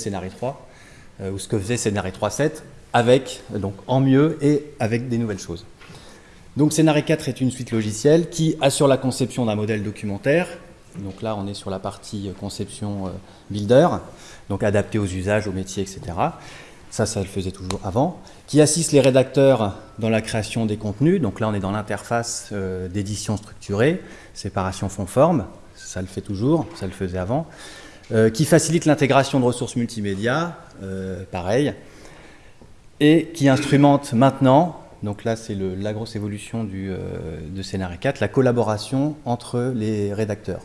Scénarii 3, ou ce que faisait Scénarii 3.7, avec, donc en mieux et avec des nouvelles choses. Donc Scénarii 4 est une suite logicielle qui assure la conception d'un modèle documentaire. Donc là, on est sur la partie conception builder, donc adapté aux usages, aux métiers, etc. Ça, ça le faisait toujours avant. Qui assiste les rédacteurs dans la création des contenus. Donc là, on est dans l'interface d'édition structurée, séparation fond-forme ça le fait toujours, ça le faisait avant, euh, qui facilite l'intégration de ressources multimédia, euh, pareil, et qui instrumente maintenant, donc là c'est la grosse évolution du, euh, de Scénario 4, la collaboration entre les rédacteurs.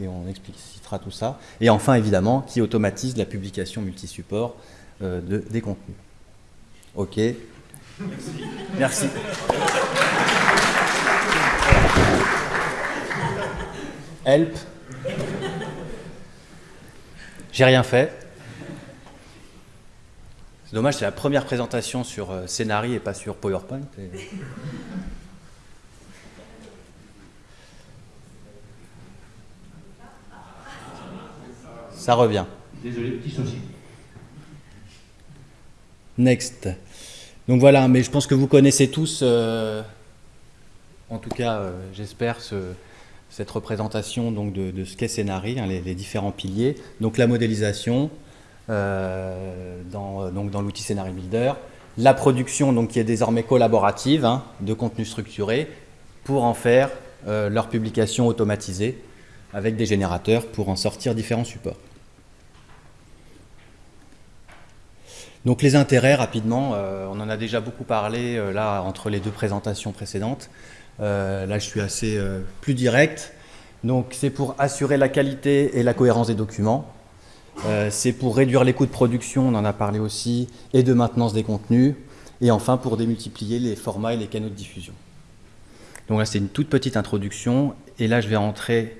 Et on explicitera tout ça. Et enfin, évidemment, qui automatise la publication multisupport de, des contenus. OK Merci. Merci. Help. J'ai rien fait. C'est dommage, c'est la première présentation sur euh, Scénarii et pas sur PowerPoint. Ça revient. Désolé, petit souci. Next. Donc voilà, mais je pense que vous connaissez tous, euh, en tout cas, euh, j'espère, ce, cette représentation donc, de, ce qu'est Scénarii, hein, les, différents piliers. Donc la modélisation euh, dans, donc, dans l'outil Scénarii Builder, la production donc, qui est désormais collaborative hein, de contenu structuré pour en faire euh, leur publication automatisée avec des générateurs pour en sortir différents supports. Donc les intérêts, rapidement, euh, on en a déjà beaucoup parlé là entre les deux présentations précédentes. Euh, là, je suis assez euh, plus direct. Donc, c'est pour assurer la qualité et la cohérence des documents. Euh, c'est pour réduire les coûts de production, on en a parlé aussi, et de maintenance des contenus. Et enfin, pour démultiplier les formats et les canaux de diffusion. Donc là, c'est une toute petite introduction. Et là, je vais rentrer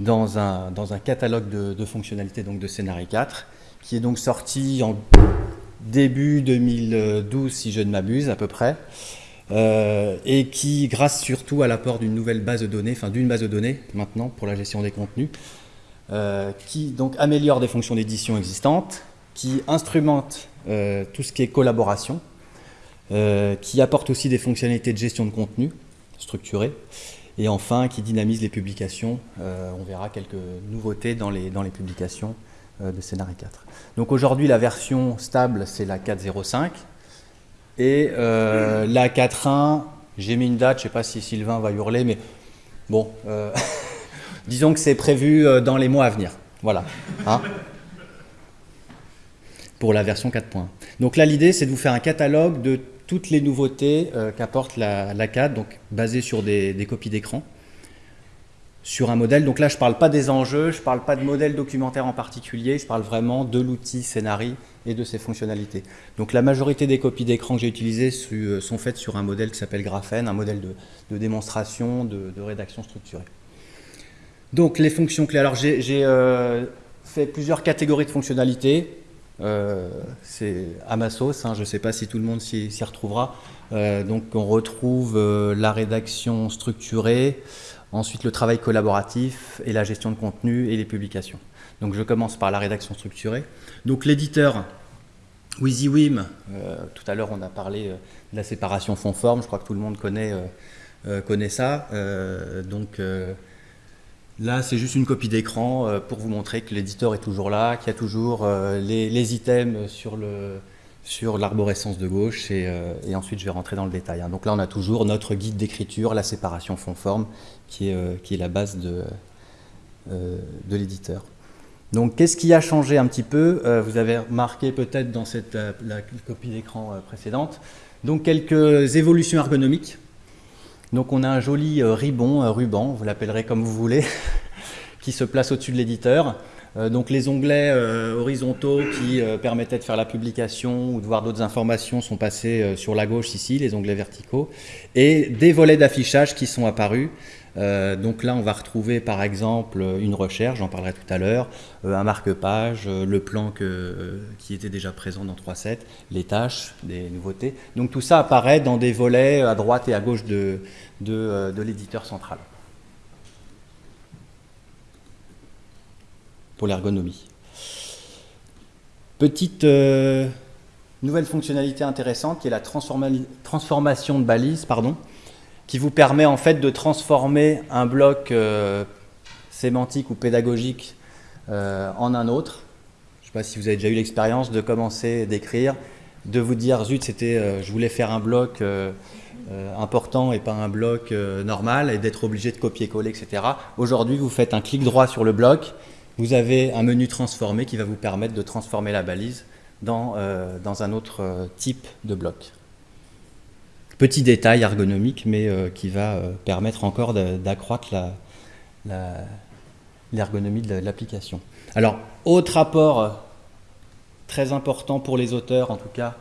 dans un, dans un catalogue de, fonctionnalités donc de Scénarii 4, qui est donc sorti en début 2012, si je ne m'abuse, à peu près. Euh, et qui, grâce surtout à l'apport d'une nouvelle base de données, enfin d'une base de données maintenant pour la gestion des contenus, euh, qui donc améliore des fonctions d'édition existantes, qui instrumente euh, tout ce qui est collaboration, qui apporte aussi des fonctionnalités de gestion de contenu structurées, et enfin qui dynamise les publications. on verra quelques nouveautés dans les, dans les publications de Scénarii 4. Donc aujourd'hui, la version stable, c'est la 4.05. Et euh, la 4.1, j'ai mis une date, je ne sais pas si Sylvain va hurler, mais bon, euh, disons que c'est prévu euh, dans les mois à venir. Voilà. Hein pour la version 4.1. Donc là, l'idée, c'est de vous faire un catalogue de toutes les nouveautés qu'apporte la, la, 4, donc basé sur des, des copies d'écran sur un modèle. Donc là, je ne parle pas des enjeux, je ne parle pas de modèle documentaire en particulier, je parle vraiment de l'outil Scénarii et de ses fonctionnalités. Donc la majorité des copies d'écran que j'ai utilisées euh, sont faites sur un modèle qui s'appelle Graphene, un modèle de, démonstration, de, rédaction structurée. Donc les fonctions clés. Alors j'ai euh, fait plusieurs catégories de fonctionnalités. Euh, c'est à ma sauce, je ne sais pas si tout le monde s'y retrouvera. donc on retrouve la rédaction structurée, ensuite le travail collaboratif et la gestion de contenu et les publications. Donc je commence par la rédaction structurée. Donc l'éditeur WYSIWYM, euh, tout à l'heure on a parlé euh, de la séparation fond-forme, je crois que tout le monde connaît, euh, connaît ça. donc là c'est juste une copie d'écran pour vous montrer que l'éditeur est toujours là, qu'il y a toujours les, items sur le, sur l'arborescence de gauche euh, et, ensuite je vais rentrer dans le détail. Hein. Donc là on a toujours notre guide d'écriture, la séparation fond-forme qui, est, euh, qui est la base de, euh, de l'éditeur. Donc qu'est-ce qui a changé un petit peu Vous avez remarqué peut-être dans cette, la copie d'écran précédente. Donc quelques évolutions ergonomiques. Donc on a un joli ribon, ruban, vous l'appellerez comme vous voulez, qui se place au-dessus de l'éditeur. Euh, donc les onglets euh, horizontaux qui euh, permettaient de faire la publication ou de voir d'autres informations sont passés sur la gauche ici, les onglets verticaux, et des volets d'affichage qui sont apparus. Donc là, on va retrouver par exemple une recherche, j'en parlerai tout à l'heure, un marque-page, le plan qui était déjà présent dans 3.7, les tâches, des nouveautés. Donc tout ça apparaît dans des volets à droite et à gauche de l'éditeur central. pour l'ergonomie. Petite nouvelle fonctionnalité intéressante qui est la transformation de balise, pardon, qui vous permet en fait de transformer un bloc sémantique ou pédagogique en un autre. Je ne sais pas si vous avez déjà eu l'expérience de commencer d'écrire, de vous dire zut, c'était, je voulais faire un bloc euh, important et pas un bloc euh, normal et d'être obligé de copier-coller, etc. Aujourd'hui, vous faites un clic droit sur le bloc, vous avez un menu transformé qui va vous permettre de transformer la balise dans, euh, dans un autre type de bloc. Petit détail ergonomique, mais qui va permettre encore d'accroître l'ergonomie de l'application. Alors, autre apport très important pour les auteurs, en tout cas,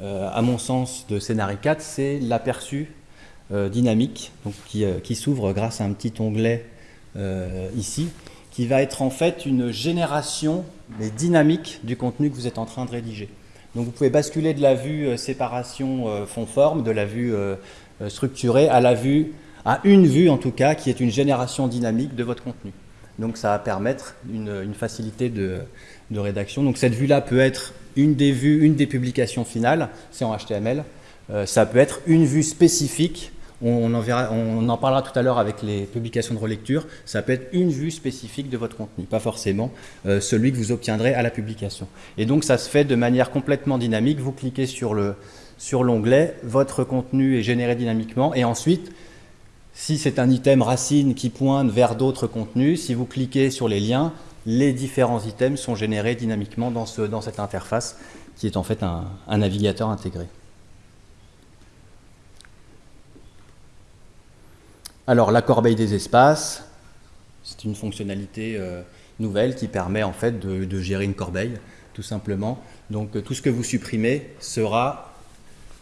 euh, à mon sens, de Scénario 4, c'est l'aperçu euh, dynamique, euh, qui, s'ouvre grâce à un petit onglet ici, qui va être en fait une génération mais dynamique du contenu que vous êtes en train de rédiger. Donc vous pouvez basculer de la vue séparation fond-forme, de la vue structurée, à la vue, à une vue en tout cas, qui est une génération dynamique de votre contenu. Donc ça va permettre une, facilité de, rédaction. Donc cette vue-là peut être une des vues, une des publications finales, c'est en HTML. Euh, ça peut être une vue spécifique, on en, parlera tout à l'heure avec les publications de relecture, ça peut être une vue spécifique de votre contenu, pas forcément euh, celui que vous obtiendrez à la publication. Et donc ça se fait de manière complètement dynamique, vous cliquez sur l'onglet, votre contenu est généré dynamiquement, et ensuite, si c'est un item racine qui pointe vers d'autres contenus, si vous cliquez sur les liens, les différents items sont générés dynamiquement dans cette interface qui est en fait un, navigateur intégré. Alors la corbeille des espaces, c'est une fonctionnalité euh, nouvelle qui permet en fait de, gérer une corbeille, tout simplement. Donc tout ce que vous supprimez sera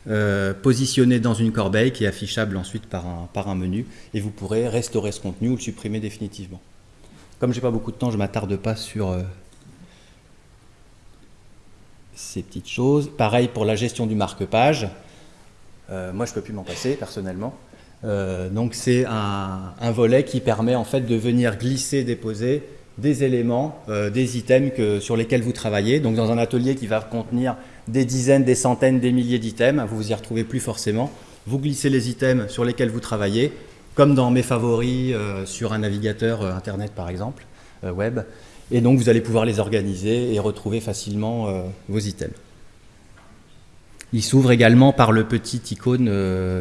euh, positionné dans une corbeille qui est affichable ensuite par un, menu et vous pourrez restaurer ce contenu ou le supprimer définitivement. Comme j'ai pas beaucoup de temps, je m'attarde pas sur euh, ces petites choses. Pareil pour la gestion du marque-page. Euh, moi, je peux plus m'en passer personnellement. Euh, donc c'est un, volet qui permet en fait de venir glisser, déposer des éléments, des items sur lesquels vous travaillez. Donc dans un atelier qui va contenir des dizaines, des centaines, des milliers d'items, vous vous y retrouvez plus forcément. Vous glissez les items sur lesquels vous travaillez, comme dans mes favoris euh, sur un navigateur euh, internet par exemple, euh, web. Et donc vous allez pouvoir les organiser et retrouver facilement vos items. Il s'ouvre également par le petit icône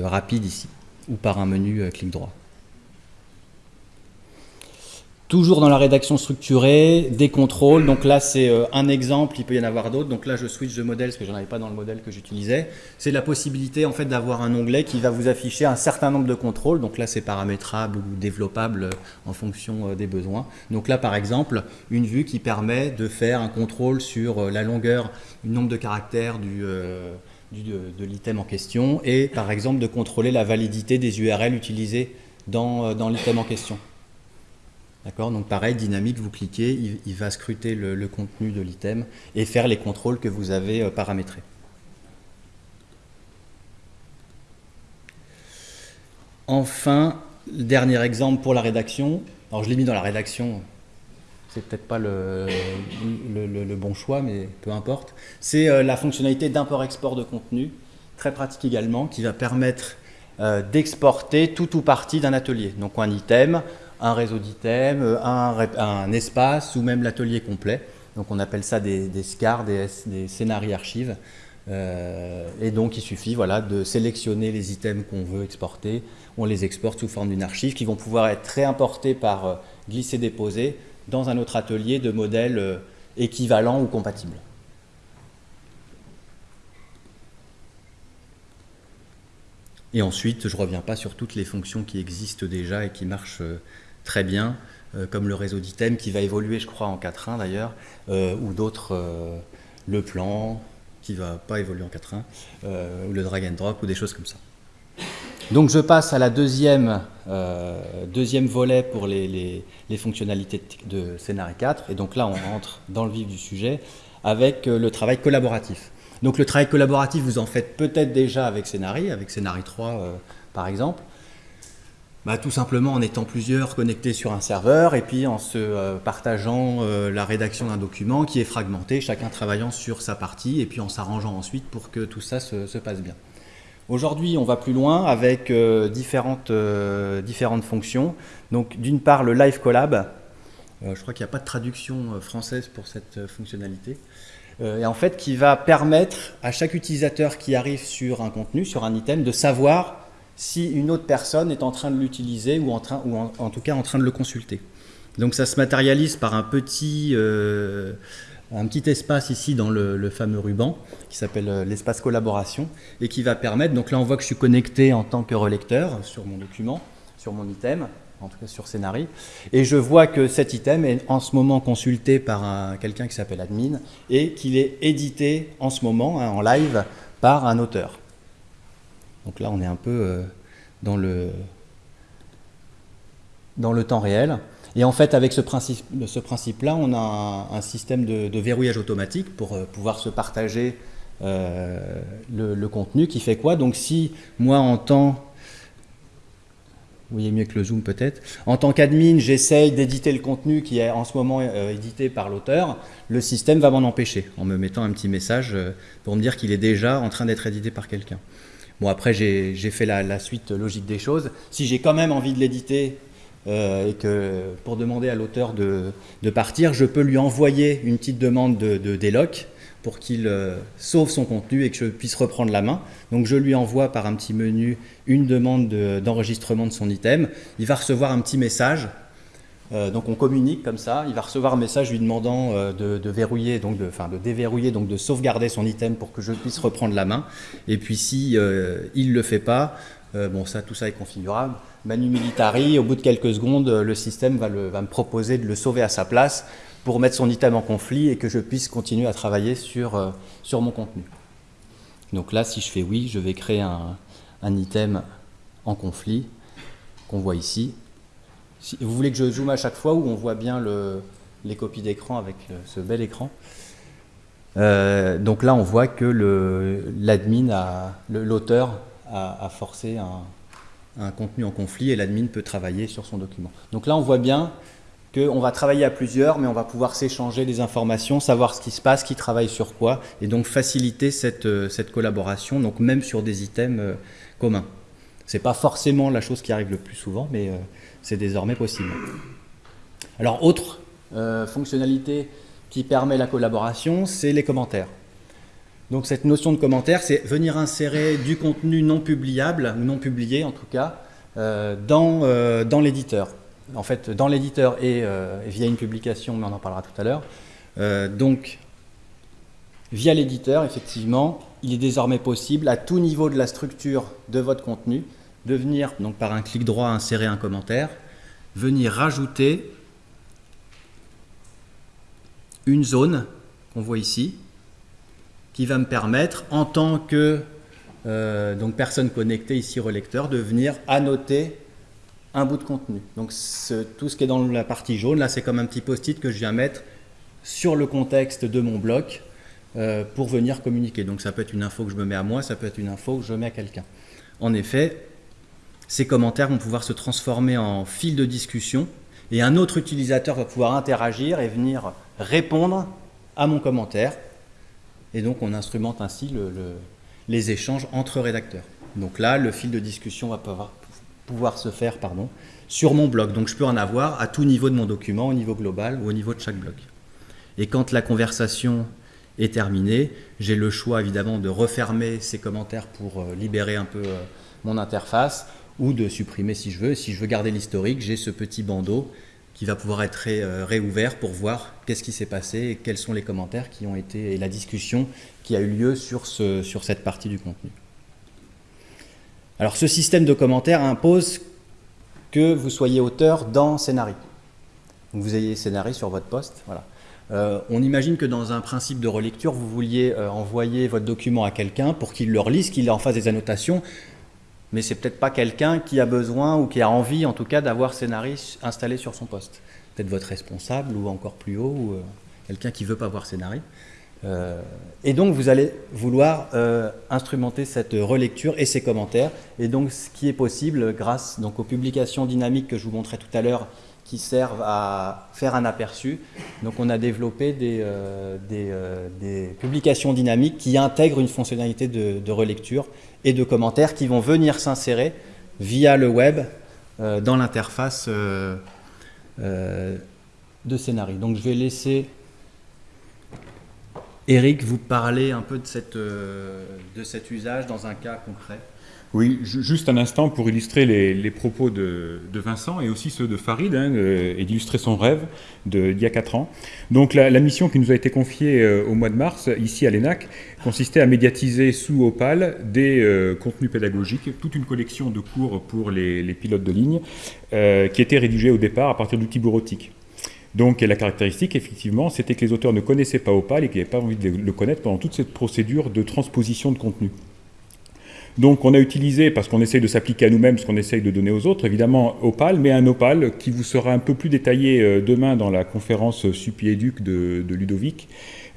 rapide ici, ou par un menu clic droit. Toujours dans la rédaction structurée, des contrôles. Donc là, c'est euh, un exemple, il peut y en avoir d'autres. Donc là, je switch de modèle parce que je n'en avais pas dans le modèle que j'utilisais. C'est la possibilité en fait d'avoir un onglet qui va vous afficher un certain nombre de contrôles. Donc là, c'est paramétrable ou développable euh, en fonction euh, des besoins. Donc là, par exemple, une vue qui permet de faire un contrôle sur la longueur, le nombre de caractères du, de, l'item en question et par exemple de contrôler la validité des URL utilisées dans, dans l'item en question. D'accord? Donc pareil, dynamique, vous cliquez, il, va scruter le, contenu de l'item et faire les contrôles que vous avez euh, paramétrés. Enfin, dernier exemple pour la rédaction. Alors je l'ai mis dans la rédaction, c'est peut-être pas le, bon choix, mais peu importe. C'est euh, la fonctionnalité d'import-export de contenu, très pratique également, qui va permettre euh, d'exporter tout ou partie d'un atelier. Donc un item, un réseau d'items, un, espace ou même l'atelier complet. Donc on appelle ça des, des SCAR, des, scénarios archives. Euh, et donc il suffit voilà, de sélectionner les items qu'on veut exporter. On les exporte sous forme d'une archive qui vont pouvoir être réimportés par euh, glisser-déposer dans un autre atelier de modèles euh, équivalents ou compatibles. Et ensuite, je ne reviens pas sur toutes les fonctions qui existent déjà et qui marchent très bien, euh, comme le réseau d'items qui va évoluer, je crois, en 4.1 d'ailleurs, euh, ou d'autres, euh, le plan qui va pas évoluer en 4.1, ou le drag and drop, ou des choses comme ça. Donc je passe à la deuxième, deuxième volet pour les, fonctionnalités de Scénario 4, et donc là on rentre dans le vif du sujet avec le travail collaboratif. Donc le travail collaboratif, vous en faites peut-être déjà avec Scénario, avec Scénario 3 par exemple, bah, Tout simplement en étant plusieurs connectés sur un serveur et puis en se euh, partageant euh, la rédaction d'un document qui est fragmenté, chacun travaillant sur sa partie et puis en s'arrangeant ensuite pour que tout ça se, passe bien. Aujourd'hui, on va plus loin avec euh, différentes, différentes fonctions. Donc, d'une part, le Live Collab. je crois qu'il n'y a pas de traduction française pour cette fonctionnalité. et en fait, qui va permettre à chaque utilisateur qui arrive sur un contenu, sur un item, de savoir si une autre personne est en train de l'utiliser ou, en, train, ou en, tout cas en train de le consulter. Donc ça se matérialise par un petit, euh, un petit espace ici dans le, fameux ruban qui s'appelle euh, l'espace collaboration et qui va permettre, donc là on voit que je suis connecté en tant que relecteur sur mon document, sur mon item, en tout cas sur Scénari, et je vois que cet item est en ce moment consulté par quelqu'un qui s'appelle admin et qu'il est édité en ce moment, hein, en live, par un auteur. Donc là, on est un peu euh, dans, le, dans le temps réel. Et en fait, avec ce principe-là, ce principe on a un, système de, verrouillage automatique pour euh, pouvoir se partager euh, le, contenu qui fait quoi Donc si moi, en tant... Vous voyez mieux que le zoom peut-être. En tant qu'admin, j'essaye d'éditer le contenu qui est en ce moment édité par l'auteur. Le système va m'en empêcher en me mettant un petit message pour me dire qu'il est déjà en train d'être édité par quelqu'un. Bon, après, j'ai fait la, suite logique des choses. Si j'ai quand même envie de l'éditer euh, et que pour demander à l'auteur de, partir, je peux lui envoyer une petite demande de, de déloc pour qu'il euh, sauve son contenu et que je puisse reprendre la main. Donc je lui envoie par un petit menu une demande d'enregistrement de son item. Il va recevoir un petit message euh, donc on communique comme ça, il va recevoir un message lui demandant de, verrouiller, donc de, enfin de déverrouiller, donc de sauvegarder son item pour que je puisse reprendre la main. Et puis si il le fait pas, bon ça tout ça est configurable. Manu militari, au bout de quelques secondes, le système va, me proposer de le sauver à sa place pour mettre son item en conflit et que je puisse continuer à travailler sur, sur mon contenu. Donc là, si je fais oui, je vais créer un, un item en conflit qu'on voit ici vous voulez que je zoome à chaque fois où on voit bien les copies d'écran avec euh, ce bel écran? Euh, donc là, on voit que l'admin, l'auteur a, forcé un, contenu en conflit et l'admin peut travailler sur son document. Donc là, on voit bien qu'on va travailler à plusieurs, mais on va pouvoir s'échanger des informations, savoir ce qui se passe, qui travaille sur quoi, et donc faciliter cette, euh, collaboration, donc même sur des items communs. Ce n'est pas forcément la chose qui arrive le plus souvent, mais c'est désormais possible. Alors, autre euh, fonctionnalité qui permet la collaboration, c'est les commentaires. Donc cette notion de commentaire, c'est venir insérer du contenu non publiable, ou non publié en tout cas, euh, dans, euh, dans l'éditeur. En fait, dans l'éditeur et via une publication, mais on en parlera tout à l'heure. donc, via l'éditeur, effectivement, il est désormais possible, à tout niveau de la structure de votre contenu, de venir, donc par un clic droit, insérer un commentaire, venir rajouter une zone qu'on voit ici, qui va me permettre, en tant que euh, donc personne connectée, ici relecteur, de venir annoter un bout de contenu. Donc tout ce qui est dans la partie jaune, là c'est comme un petit post-it que je viens mettre sur le contexte de mon bloc euh, pour venir communiquer. Donc ça peut être une info que je me mets à moi, ça peut être une info que je mets à quelqu'un. En effet, ces commentaires vont pouvoir se transformer en fil de discussion et un autre utilisateur va pouvoir interagir et venir répondre à mon commentaire. Et donc on instrumente ainsi les échanges entre rédacteurs. Donc là, le fil de discussion va pouvoir, se faire pardon, sur mon blog. Donc je peux en avoir à tout niveau de mon document, au niveau global ou au niveau de chaque bloc. Et quand la conversation est terminée, j'ai le choix évidemment de refermer ces commentaires pour euh, libérer un peu euh, mon interface ou de supprimer si je veux. Si je veux garder l'historique, j'ai ce petit bandeau qui va pouvoir être euh, réouvert pour voir qu'est-ce qui s'est passé et quels sont les commentaires qui ont été et la discussion qui a eu lieu sur, ce, sur cette partie du contenu. Alors ce système de commentaires impose que vous soyez auteur dans Scénari. Donc vous ayez Scénari sur votre poste. Voilà. Euh, on imagine que dans un principe de relecture, vous vouliez euh, envoyer votre document à quelqu'un pour qu'il le relise, qu'il en fasse des annotations mais c'est peut-être pas quelqu'un qui a besoin ou qui a envie en tout cas d'avoir Scénarii installé sur son poste. Peut-être votre responsable ou encore plus haut, ou euh, quelqu'un qui veut pas voir Scénarii. et donc vous allez vouloir instrumenter cette relecture et ces commentaires. Et donc ce qui est possible grâce donc, aux publications dynamiques que je vous montrais tout à l'heure qui servent à faire un aperçu. Donc on a développé des, euh, euh, des, publications dynamiques qui intègrent une fonctionnalité de, relecture et de commentaires qui vont venir s'insérer via le web euh, dans l'interface de Scénarii. Donc je vais laisser Eric vous parler un peu de, cette, de cet usage dans un cas concret. Oui, juste un instant pour illustrer les, propos de, Vincent et aussi ceux de Farid, hein, et d'illustrer son rêve d'il y a 4 ans. Donc la, mission qui nous a été confiée euh, au mois de mars, ici à l'ENAC, consistait à médiatiser sous Opal des euh, contenus pédagogiques, toute une collection de cours pour les, pilotes de ligne, euh, qui étaient rédigés au départ à partir d'outils bureautiques. Donc la caractéristique, effectivement, c'était que les auteurs ne connaissaient pas Opal et qu'ils n'avaient pas envie de le connaître pendant toute cette procédure de transposition de contenu. Donc on a utilisé, parce qu'on essaye de s'appliquer à nous-mêmes ce qu'on essaye de donner aux autres, évidemment Opal, mais un Opal qui vous sera un peu plus détaillé euh, demain dans la conférence Supi-Éduc de, Ludovic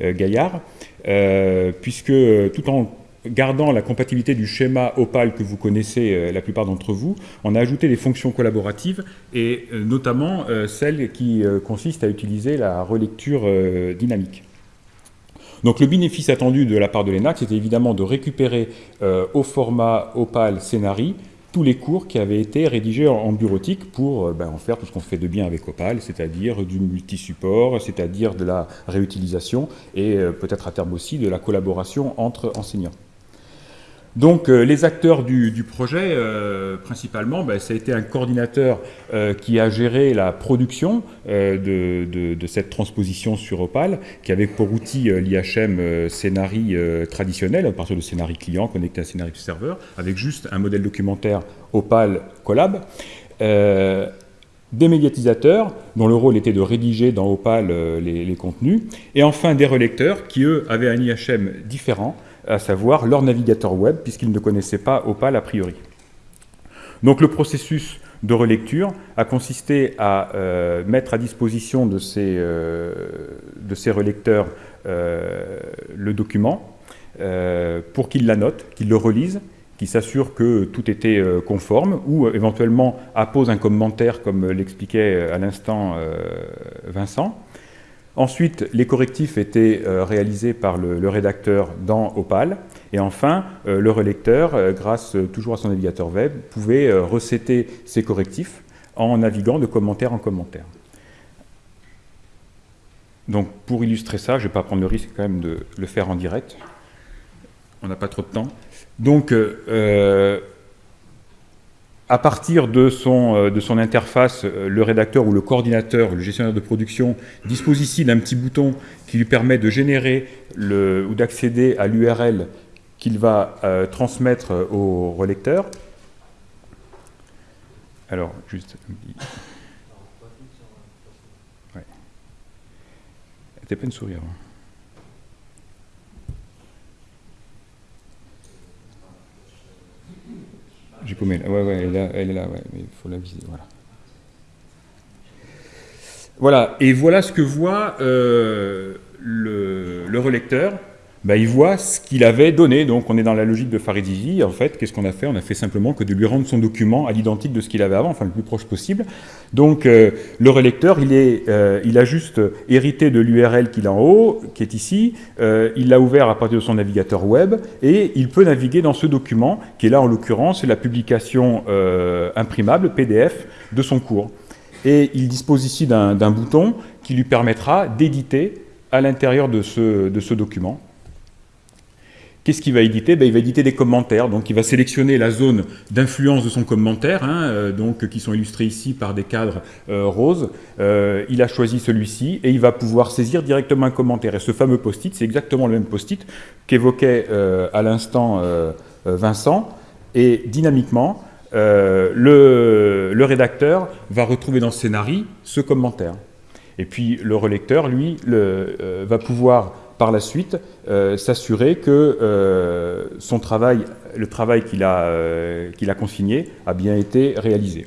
euh, Gaillard, euh, puisque tout en gardant la compatibilité du schéma Opal que vous connaissez la plupart d'entre vous, on a ajouté des fonctions collaboratives et notamment celle qui consiste à utiliser la relecture dynamique. Donc le bénéfice attendu de la part de l'ENAC, c'était évidemment de récupérer euh, au format Opal Scénari tous les cours qui avaient été rédigés en, bureautique pour euh, ben, en faire tout ce qu'on fait de bien avec Opal, c'est-à-dire du multi-support, c'est-à-dire de la réutilisation et euh, peut-être à terme aussi de la collaboration entre enseignants. Donc euh, les acteurs du, projet, euh, principalement, ben, ça a été un coordinateur euh, qui a géré la production de, cette transposition sur Opal, qui avait pour outil l'IHM Scénari traditionnel, à partir de Scénari client connecté à Scénari serveur, avec juste un modèle documentaire Opal Collab. des médiatisateurs, dont le rôle était de rédiger dans Opal les, les contenus, et enfin des relecteurs, qui eux avaient un IHM différent, à savoir leur navigateur web, puisqu'ils ne connaissaient pas Opal a priori. Donc le processus de relecture a consisté à euh, mettre à disposition de ces, euh, de ces relecteurs euh, le document pour qu'ils la notent, qu'ils le relisent, qu'ils s'assurent que tout était conforme ou éventuellement apposent un commentaire comme l'expliquait à l'instant Vincent. Ensuite, les correctifs étaient euh, réalisés par le, rédacteur dans Opal. Et enfin, euh, le relecteur, euh, grâce toujours à son navigateur web, pouvait recéter ses correctifs en naviguant de commentaire en commentaire. Donc pour illustrer ça, je ne vais pas prendre le risque quand même de le faire en direct. On n'a pas trop de temps. Donc à partir de son, euh, de son interface, euh, le rédacteur ou le coordinateur, le gestionnaire de production, dispose ici d'un petit bouton qui lui permet de générer le, ou d'accéder à l'URL qu'il va euh, transmettre au relecteur. Alors, juste... Ouais. T'es pas une avant. J'ai paumé. Ouais, ouais, elle est là, elle est là ouais, mais il faut la viser. Voilà. Voilà, et voilà ce que voit euh, le, le, relecteur bah, il voit ce qu'il avait donné. Donc on est dans la logique de Faridizi. En fait, qu'est-ce qu'on a fait? On a fait simplement que de lui rendre son document à l'identique de ce qu'il avait avant, enfin le plus proche possible. Donc euh, le relecteur, euh, il a juste hérité de l'URL qu'il a en haut, qui est ici. Euh, il l'a ouvert à partir de son navigateur web et il peut naviguer dans ce document, qui est là en l'occurrence la publication imprimable, PDF, de son cours. Et il dispose ici d'un bouton qui lui permettra d'éditer à l'intérieur de ce document. Qu'est-ce qu'il va éditer? Ben, Il va éditer des commentaires, donc il va sélectionner la zone d'influence de son commentaire, hein, euh, donc, qui sont illustrés ici par des cadres euh, roses. Euh, il a choisi celui-ci et il va pouvoir saisir directement un commentaire. Et ce fameux post-it, c'est exactement le même post-it qu'évoquait à l'instant Vincent. Et dynamiquement, le, rédacteur va retrouver dans ce scénario ce commentaire. Et puis le relecteur, lui, va pouvoir par la suite euh, s'assurer que euh, son travail, le travail qu'il a, euh, a consigné a bien été réalisé.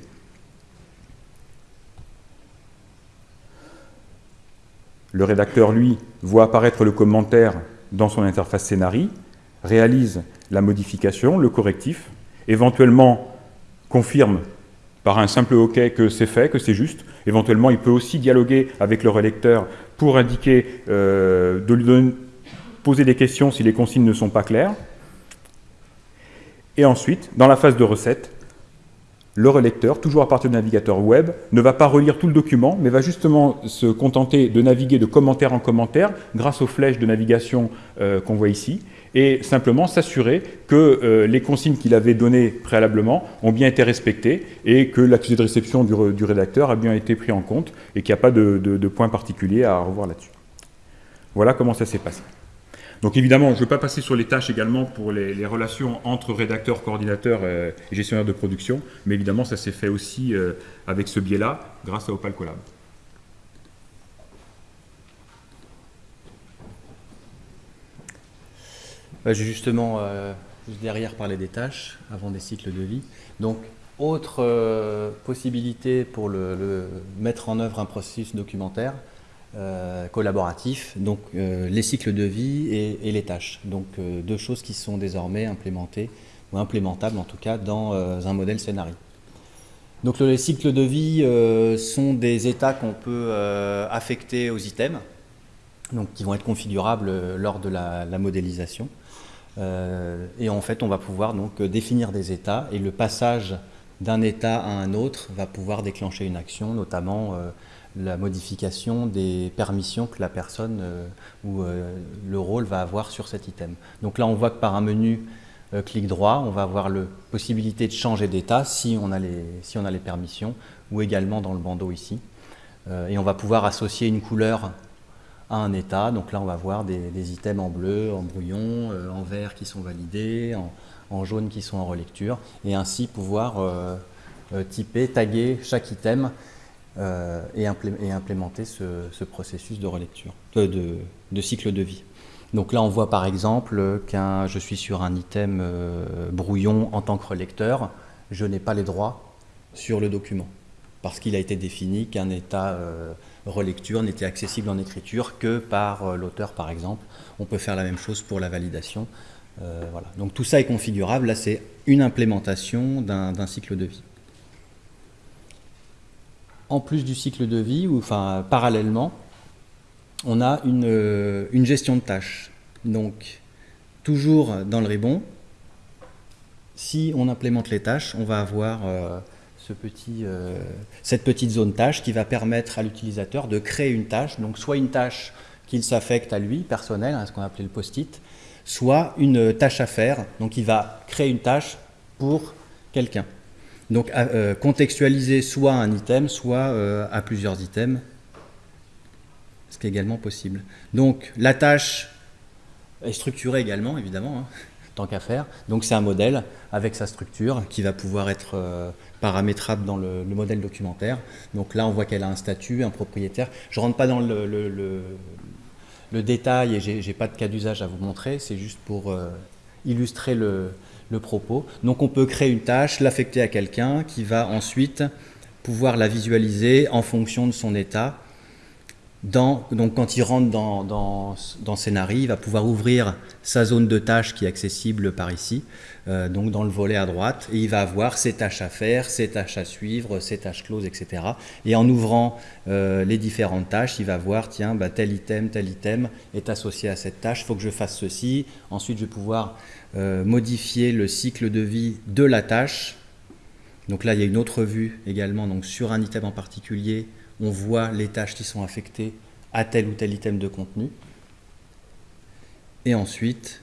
Le rédacteur, lui, voit apparaître le commentaire dans son interface Scénari, réalise la modification, le correctif, éventuellement confirme par un simple OK que c'est fait, que c'est juste. Éventuellement, il peut aussi dialoguer avec le relecteur pour indiquer, euh, de lui poser des questions si les consignes ne sont pas claires. Et ensuite, dans la phase de recette, le relecteur, toujours à partir du navigateur web, ne va pas relire tout le document, mais va justement se contenter de naviguer de commentaire en commentaire grâce aux flèches de navigation euh, qu'on voit ici, et simplement s'assurer que euh, les consignes qu'il avait données préalablement ont bien été respectées et que l'accusé de réception du, rédacteur a bien été pris en compte et qu'il n'y a pas de, point particulier à revoir là-dessus. Voilà comment ça s'est passé. Donc évidemment, je ne veux pas passer sur les tâches également pour les, relations entre rédacteurs, coordinateurs euh, et gestionnaires de production, mais évidemment, ça s'est fait aussi euh, avec ce biais-là, grâce à Opal Collab. J'ai justement, euh, juste derrière, parler des tâches avant des cycles de vie. Donc, autre possibilité pour le, mettre en œuvre un processus documentaire, euh, collaboratif, donc euh, les cycles de vie et, les tâches. Donc euh, deux choses qui sont désormais implémentées, ou implémentables en tout cas, dans un modèle scénario. Donc les cycles de vie sont des états qu'on peut affecter aux items, donc qui vont être configurables lors de la modélisation. Et en fait, on va pouvoir donc définir des états et le passage d'un état à un autre va pouvoir déclencher une action, notamment la modification des permissions que la personne euh, ou euh, le rôle va avoir sur cet item. Donc là, on voit que par un menu euh, clic droit, on va avoir la possibilité de changer d'état si on a les permissions, ou également dans le bandeau ici. et on va pouvoir associer une couleur à un état. Donc là, on va voir des, items en bleu, en brouillon, en vert qui sont validés, en, jaune qui sont en relecture, et ainsi pouvoir typer, taguer chaque item euh, et, implémenter ce, processus de relecture, de, cycle de vie. Donc là, on voit par exemple qu'un, je suis sur un item euh, brouillon en tant que relecteur, je n'ai pas les droits sur le document, parce qu'il a été défini qu'un état euh, relecture n'était accessible en écriture que par l'auteur, par exemple. On peut faire la même chose pour la validation. voilà. Donc tout ça est configurable. Là, c'est une implémentation d'un cycle de vie en plus du cycle de vie, ou parallèlement, on a euh, une, gestion de tâches. Donc, toujours dans le ribbon, si on implémente les tâches, on va avoir euh, euh, cette petite zone tâche qui va permettre à l'utilisateur de créer une tâche, donc soit une tâche qu'il s'affecte à lui, personnelle, hein, ce qu'on appelait le post-it, soit une tâche à faire, donc il va créer une tâche pour quelqu'un. Donc euh, contextualiser soit un item, soit euh, à plusieurs items, ce qui est également possible. Donc la tâche est structurée également, évidemment, hein, tant qu'à faire. Donc c'est un modèle avec sa structure qui va pouvoir être euh, paramétrable dans le, modèle documentaire. Donc là, on voit qu'elle a un statut, un propriétaire. Je ne rentre pas dans le, le détail et je n'ai pas de cas d'usage à vous montrer, c'est juste pour illustrer le, le propos. Donc on peut créer une tâche, l'affecter à quelqu'un qui va ensuite pouvoir la visualiser en fonction de son état. Donc quand il rentre dans, dans, dans il va pouvoir ouvrir sa zone de tâches qui est accessible par ici, euh, donc dans le volet à droite, et il va avoir ses tâches à faire, ses tâches à suivre, ses tâches closes, etc. Et en ouvrant euh, les différentes tâches, il va voir, tiens, bah, tel item, tel item est associé à cette tâche, il faut que je fasse ceci, ensuite je vais pouvoir euh, modifier le cycle de vie de la tâche. Donc là, il y a une autre vue également. Donc sur un item en particulier, on voit les tâches qui sont affectées à tel ou tel item de contenu. Et ensuite,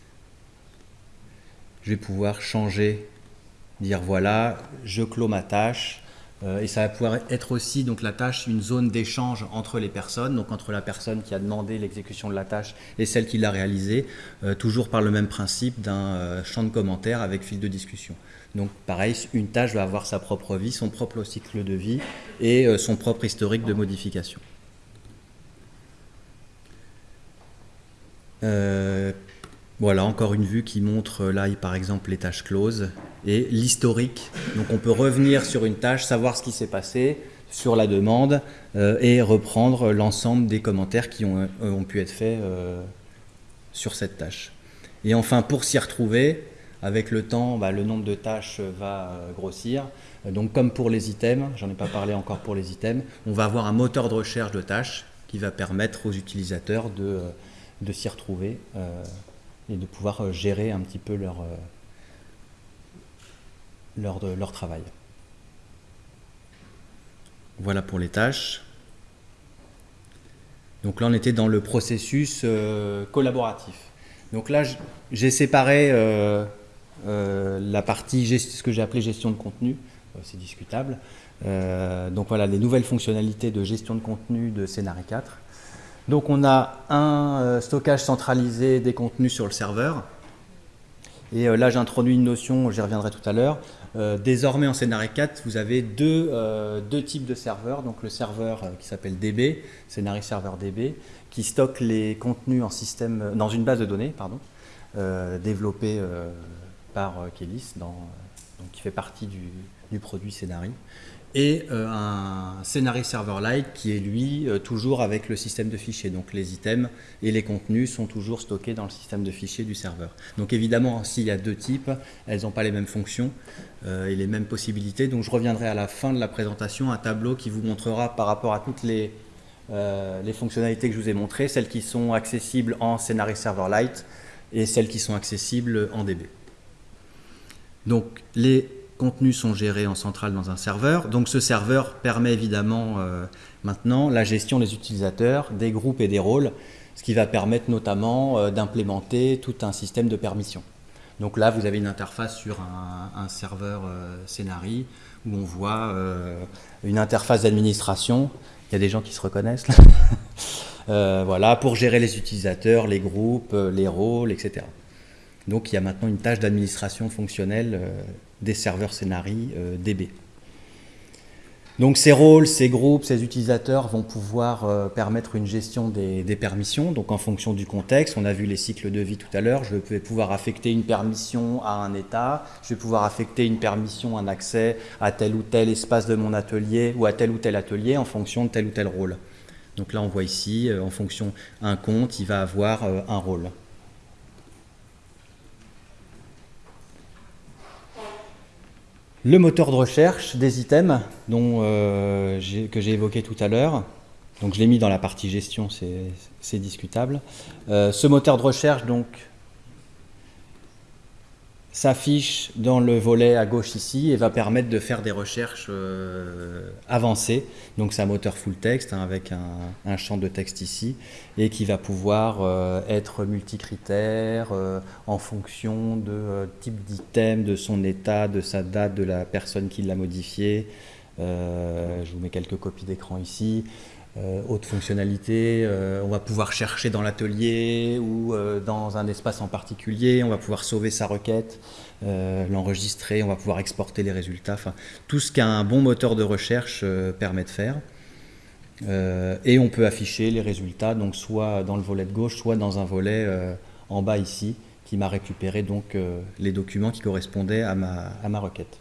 je vais pouvoir changer, dire voilà, je clôt ma tâche, et ça va pouvoir être aussi donc la tâche une zone d'échange entre les personnes, donc entre la personne qui a demandé l'exécution de la tâche et celle qui l'a réalisée, euh, toujours par le même principe d'un euh, champ de commentaires avec fil de discussion. Donc pareil, une tâche va avoir sa propre vie, son propre cycle de vie et son propre historique de modification. Voilà, encore une vue qui montre là, par exemple, les tâches closes et l'historique. Donc on peut revenir sur une tâche, savoir ce qui s'est passé, sur la demande et reprendre l'ensemble des commentaires qui ont, ont pu être faits sur cette tâche. Et enfin, pour s'y retrouver, avec le temps, bah, le nombre de tâches va grossir. Donc comme pour les items, j'en ai pas parlé encore pour les items, on va avoir un moteur de recherche de tâches qui va permettre aux utilisateurs de, euh, s'y retrouver euh, et de pouvoir euh, gérer un petit peu leur, leur, leur travail. Voilà pour les tâches. Donc là, on était dans le processus collaboratif. Donc là, j'ai séparé la partie, ce que j'ai appelé gestion de contenu, euh, c'est discutable. Euh, donc voilà, les nouvelles fonctionnalités de gestion de contenu de Scénarii 4. Donc on a un euh, stockage centralisé des contenus sur le serveur. Et là, j'introduis une notion, j'y reviendrai tout à l'heure. désormais, en Scénarii 4, vous avez deux, types de serveurs. Donc le serveur qui s'appelle DB, Scénarii Server DB, qui stocke les contenus en système, dans une base de données, développée par donc qui fait partie du, du produit Scénari, et euh, un Scénari Serverlite qui est lui euh, toujours avec le système de fichiers. Donc les items et les contenus sont toujours stockés dans le système de fichiers du serveur. Donc évidemment, s'il y a deux types, elles n'ont pas les mêmes fonctions euh, et les mêmes possibilités. Donc je reviendrai à la fin de la présentation un tableau qui vous montrera par rapport à toutes les, les fonctionnalités que je vous ai montrées, celles qui sont accessibles en Scénari Serverlite et celles qui sont accessibles en DB. Donc les contenus sont gérés en centrale dans un serveur. Donc ce serveur permet évidemment euh, maintenant la gestion des utilisateurs, des groupes et des rôles, ce qui va permettre notamment euh, d'implémenter tout un système de permission. Donc là, vous avez une interface sur un, serveur euh, où on voit une interface d'administration. Il y a des gens qui se reconnaissent là. voilà, pour gérer les utilisateurs, les groupes, les rôles, etc. Donc il y a maintenant une tâche d'administration fonctionnelle des serveurs Scénari euh, DB. Donc ces rôles, ces groupes, ces utilisateurs vont pouvoir euh, permettre une gestion des, permissions. Donc en fonction du contexte, on a vu les cycles de vie tout à l'heure, je vais pouvoir affecter une permission à un état, je vais pouvoir affecter une permission, un accès à tel ou tel espace de mon atelier ou à tel ou tel atelier en fonction de tel ou tel rôle. Donc là on voit ici, euh, en fonction un compte, il va avoir un rôle. Le moteur de recherche des items euh, que j'ai évoqué tout à l'heure, donc je l'ai mis dans la partie gestion, c'est discutable. Euh, ce moteur de recherche donc s'affiche dans le volet à gauche ici et va permettre de faire des recherches euh, avancées. Donc c'est un moteur full text hein, avec un, champ de texte ici et qui va pouvoir euh, être multicritère euh, en fonction de type d'item, de son état, de sa date, de la personne qui l'a modifié. je vous mets quelques copies d'écran ici. Euh, haute fonctionnalité, euh, on va pouvoir chercher dans l'atelier ou euh, dans un espace en particulier, on va pouvoir sauver sa requête, l'enregistrer, on va pouvoir exporter les résultats, tout ce qu'un bon moteur de recherche permet de faire. et on peut afficher les résultats, donc soit dans le volet de gauche, soit dans un volet en bas ici, qui m'a récupéré donc les documents qui correspondaient à ma requête.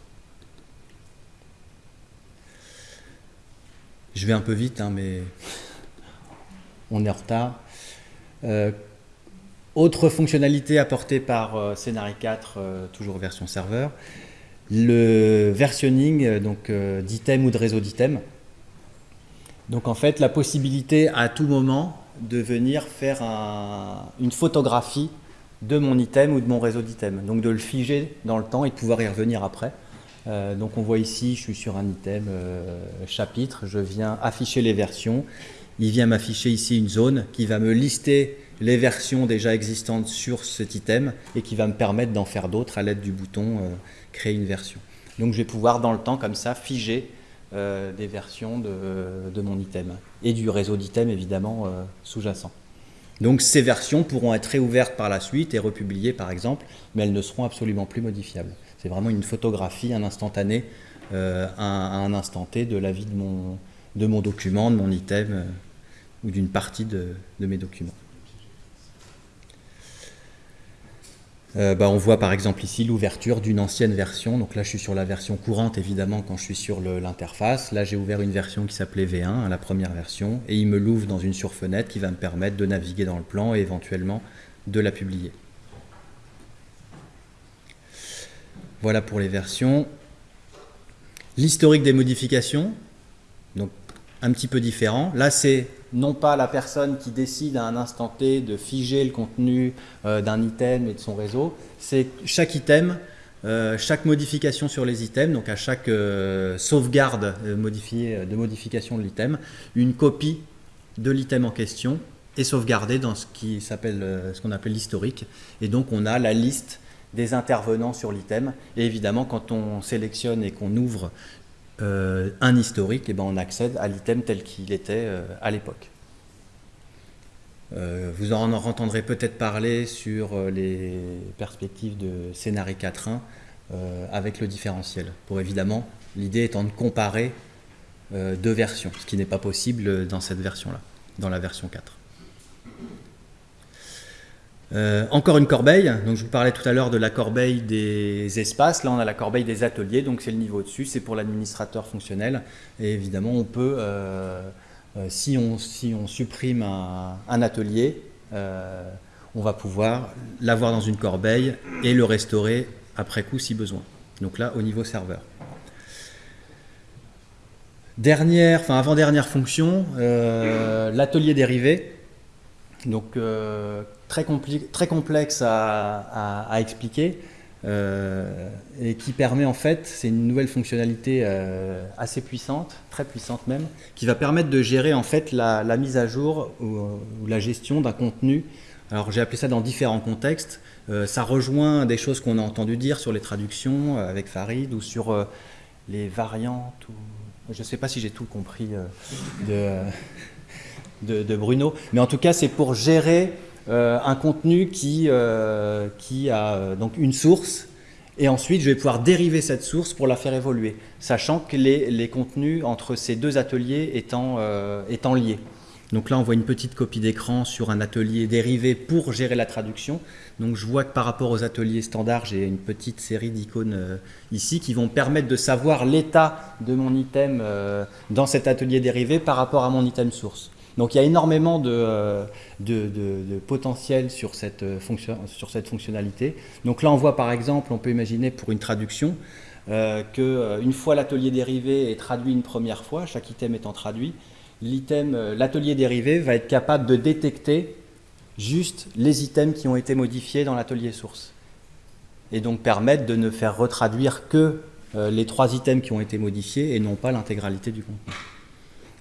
Je vais un peu vite, hein, mais on est en retard. Euh, autre fonctionnalité apportée par euh, 4, euh, toujours version serveur, le versionning euh, donc d'items ou de réseau d'items. Donc en fait, la possibilité à tout moment de venir faire une photographie de mon item ou de mon réseau d'items. Donc de le figer dans le temps et de pouvoir y revenir après. Euh, donc on voit ici, je suis sur un item euh, chapitre, je viens afficher les versions. Il vient m'afficher ici une zone qui va me lister les versions déjà existantes sur cet item et qui va me permettre d'en faire d'autres à l'aide du bouton euh, créer une version. Donc je vais pouvoir dans le temps comme ça figer des versions de, mon item et du réseau d'items évidemment sous-jacent. Donc ces versions pourront être réouvertes par la suite et republiées par exemple, mais elles ne seront absolument plus modifiables. C'est vraiment une photographie, un instantané, euh, un, un, instant T de la vie de mon, de mon document, de mon item euh, ou d'une partie de, mes documents. Euh, bah, on voit par exemple ici l'ouverture d'une ancienne version. Donc là, je suis sur la version courante, évidemment, quand je suis sur l'interface. Là, j'ai ouvert une version qui s'appelait V1, hein, la première version, et il me l'ouvre dans une surfenêtre qui va me permettre de naviguer dans le plan et éventuellement de la publier. Voilà pour les versions. L'historique des modifications, donc un petit peu différent. Là, c'est non pas la personne qui décide à un instant T de figer le contenu euh, d'un item et de son réseau, c'est chaque item, euh, chaque modification sur les items, donc à chaque euh, sauvegarde de modification de l'item, une copie de l'item en question est sauvegardée dans ce qu'on appelle l'historique. Et donc on a la liste des intervenants sur l'item. Et évidemment, quand on sélectionne et qu'on ouvre euh, un historique, eh ben on accède à l'item tel qu'il était euh, à l'époque. Euh, vous en entendrez peut-être parler sur les perspectives de scénario 4.1 avec le différentiel. Pour évidemment, l'idée étant de comparer deux versions, ce qui n'est pas possible dans cette version-là, dans la version 4. Euh, encore une corbeille, donc je vous parlais tout à l'heure de la corbeille des espaces, là on a la corbeille des ateliers, donc c'est le niveau au-dessus, c'est pour l'administrateur fonctionnel, et évidemment on peut, euh, euh, si, on, si, on, supprime un, atelier, on va pouvoir l'avoir dans une corbeille et le restaurer après coup si besoin, donc là au niveau serveur. Dernière, enfin avant-dernière fonction, l'atelier dérivé, très, complexe à, expliquer euh, et qui permet en fait, c'est une nouvelle fonctionnalité euh, assez puissante, très puissante même, qui va permettre de gérer en fait la, mise à jour ou, la gestion d'un contenu. Alors j'ai appelé ça dans différents contextes. Euh, ça rejoint des choses qu'on a entendu dire sur les traductions avec Farid ou sur les variantes. Ou... Je ne sais pas si j'ai tout compris de, de, Bruno, mais en tout cas c'est pour gérer un contenu qui, euh, a euh, donc une source et ensuite je vais pouvoir dériver cette source pour la faire évoluer, sachant que les, les contenus entre ces deux ateliers étant, étant liés. Donc là, on voit une petite copie d'écran sur un atelier dérivé pour gérer la traduction. Donc je vois que par rapport aux ateliers standards, j'ai une petite série d'icônes ici qui vont permettre de savoir l'état de mon item dans cet atelier dérivé par rapport à mon item source. Donc il y a énormément de, euh, potentiel sur cette, euh, sur cette, fonctionnalité. Donc là, on voit par exemple, on peut imaginer pour une traduction, euh, qu'une fois l'atelier dérivé est traduit une première fois, chaque item étant traduit, l'atelier dérivé va être capable de détecter juste les items qui ont été modifiés dans l'atelier source. Et donc permettre de ne faire retraduire que les trois items qui ont été modifiés et non pas l'intégralité du contenu.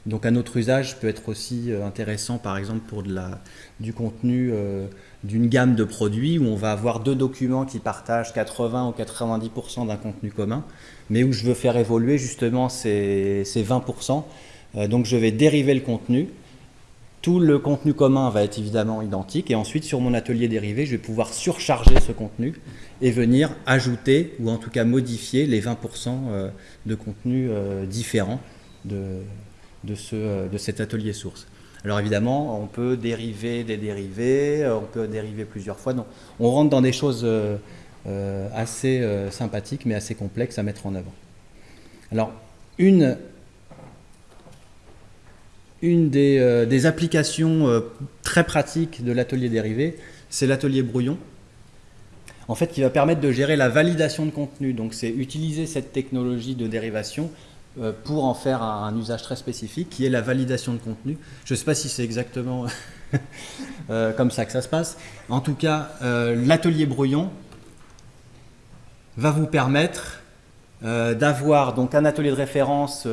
Donc un autre usage peut être aussi euh, intéressant, par exemple pour de la, du contenu euh, d'une gamme de produits où on va avoir deux documents qui partagent 80 ou 90% d'un contenu commun, mais où je veux faire évoluer justement ces, 20%. Euh, donc je vais dériver le contenu. Tout le contenu commun va être évidemment identique et ensuite sur mon atelier dérivé, je vais pouvoir surcharger ce contenu et venir ajouter ou en tout cas modifier les 20% de contenu différents de, euh, de cet atelier source. Alors évidemment, on peut dériver des dérivés, euh, on peut dériver plusieurs fois. On rentre dans des choses euh, assez sympathiques, mais assez complexes à mettre en œuvre. Alors, une, des, des applications très pratiques de l'atelier dérivé, c'est l'atelier brouillon. En fait, qui va permettre de gérer la validation de contenu. Donc, c'est utiliser cette technologie de dérivation pour en faire un, usage très spécifique qui est la validation de contenu. Je ne sais pas si c'est exactement euh, comme ça que ça se passe. En tout cas, euh, l'atelier brouillon va vous permettre d'avoir donc un atelier de référence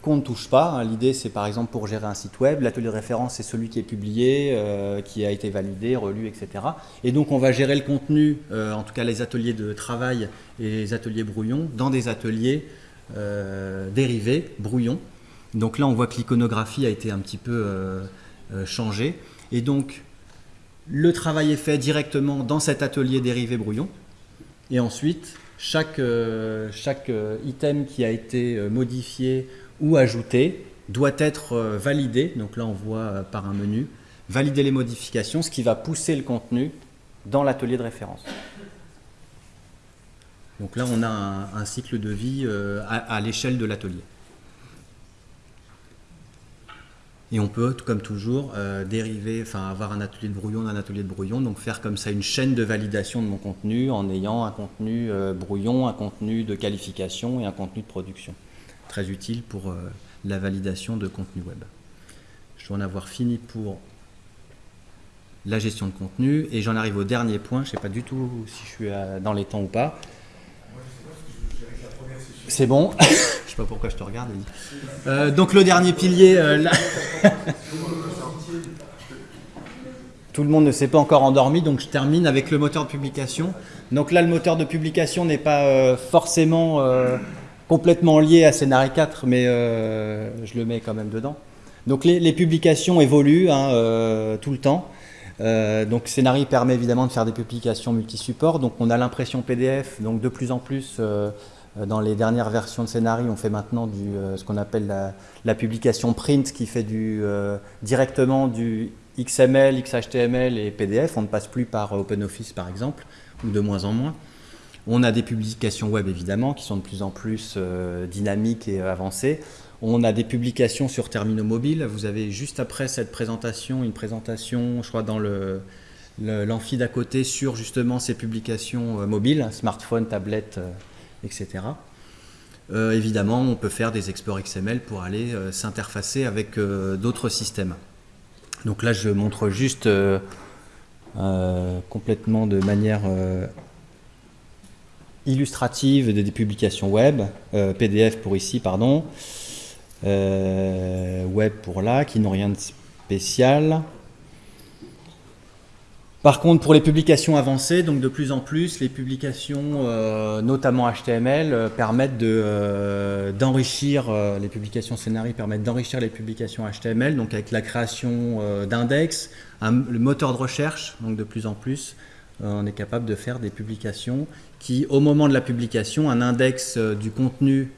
qu'on ne touche pas. Hein. L'idée, c'est par exemple pour gérer un site web. L'atelier de référence, c'est celui qui est publié, qui a été validé, relu, etc. Et donc, on va gérer le contenu, en tout cas les ateliers de travail et les ateliers brouillon, dans des ateliers euh, dérivé, brouillon. Donc là, on voit que l'iconographie a été un petit peu euh, euh, changée. Et donc, le travail est fait directement dans cet atelier dérivé brouillon. Et ensuite, chaque, chaque item qui a été modifié ou ajouté doit être validé. Donc là, on voit par un menu, valider les modifications, ce qui va pousser le contenu dans l'atelier de référence. Donc là, on a un, cycle de vie à l'échelle de l'atelier. Et on peut, comme toujours, euh, dériver, enfin avoir un atelier de brouillon d'un atelier de brouillon, donc faire comme ça une chaîne de validation de mon contenu en ayant un contenu euh, brouillon, un contenu de qualification et un contenu de production. Très utile pour euh, la validation de contenu web. Je dois en avoir fini pour la gestion de contenu et j'en arrive au dernier point. Je ne sais pas du tout si je suis dans les temps ou pas. C'est bon. Je sais pas pourquoi je te regarde. Euh, donc le dernier pilier, euh, là... tout le monde ne s'est pas encore endormi, donc je termine avec le moteur de publication. Donc là, le moteur de publication n'est pas euh, forcément complètement lié à Scénario 4, mais je le mets quand même dedans. Donc les, publications évoluent hein, tout le temps. donc Scénario permet évidemment de faire des publications multi-supports. Donc on a l'impression PDF, donc de plus en plus dans les dernières versions de Scénarii, on fait maintenant euh, ce qu'on appelle la, publication print, qui fait euh, directement du XML, XHTML et PDF. On ne passe plus par OpenOffice, par exemple, ou de moins en moins. On a des publications web, évidemment, qui sont de plus en plus dynamiques et avancées. On a des publications sur terminaux mobiles. Vous avez juste après cette présentation, une présentation, je crois, dans l'amphi d'à côté sur justement ces publications mobiles, smartphone, tablette, etc. Euh, évidemment, on peut faire des exports XML pour aller euh, s'interfacer avec euh, d'autres systèmes. Donc là, je montre juste complètement de manière illustrative des, publications web, PDF pour ici, pardon, web pour là, qui n'ont rien de spécial. Par contre, pour les publications avancées, donc de plus en plus, les publications, euh, notamment HTML, euh, permettent euh, d'enrichir, les publications scénarii permettent d'enrichir les publications HTML, donc avec la création d'index, le moteur de recherche, donc de plus en plus, on est capable de faire des publications qui, au moment de la publication, un index du contenu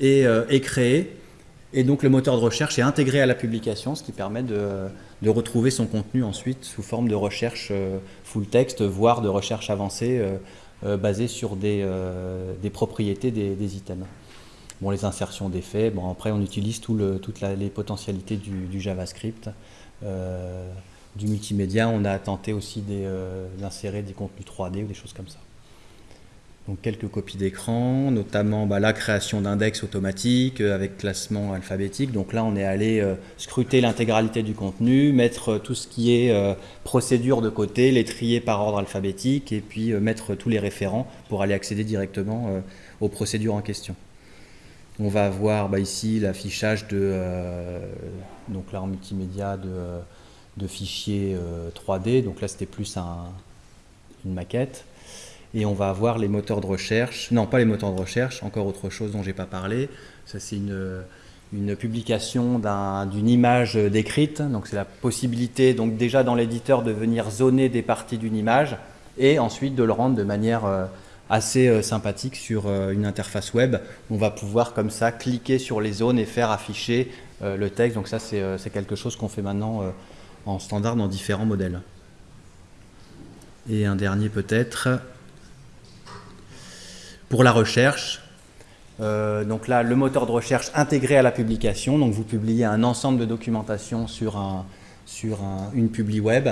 est, est créé, et donc le moteur de recherche est intégré à la publication, ce qui permet de retrouver son contenu ensuite sous forme de recherche euh, full text, voire de recherche avancée euh, euh, basée sur des, propriétés des, items. Bon, les insertions d'effets, bon, après on utilise toutes les potentialités du, JavaScript. du multimédia, on a tenté aussi d'insérer des contenus 3D ou des choses comme ça. Donc quelques copies d'écran, notamment bah, la création d'index automatique euh, avec classement alphabétique. Donc là, on est allé euh, scruter l'intégralité du contenu, mettre euh, tout ce qui est procédure de côté, les trier par ordre alphabétique et puis mettre tous les référents pour aller accéder directement aux procédures en question. On va avoir bah, ici l'affichage de, donc là en multimédia de, de fichiers 3D. Donc là, c'était plus une maquette et on va avoir les moteurs de recherche, non pas les moteurs de recherche, encore autre chose dont j'ai pas parlé, ça c'est une, une publication d'une image décrite, donc c'est la possibilité donc déjà dans l'éditeur de venir zoner des parties d'une image et ensuite de le rendre de manière euh, assez euh, sympathique sur euh, une interface web. On va pouvoir comme ça cliquer sur les zones et faire afficher le texte, donc ça c'est quelque chose qu'on fait maintenant en standard dans différents modèles. Et un dernier peut-être, pour la recherche, euh, donc là, le moteur de recherche intégré à la publication. Donc vous publiez un ensemble de documentation sur, un, sur une publi web.